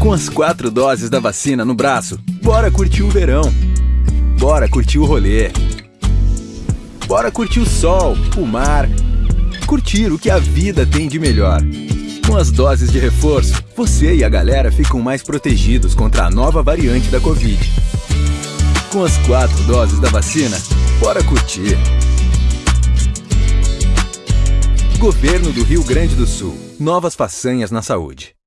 Com as quatro doses da vacina no braço, bora curtir o verão. Bora curtir o rolê. Bora curtir o sol, o mar. Curtir o que a vida tem de melhor. Com as doses de reforço, você e a galera ficam mais protegidos contra a nova variante da Covid. Com as quatro doses da vacina, bora curtir. Governo do Rio Grande do Sul. Novas façanhas na saúde.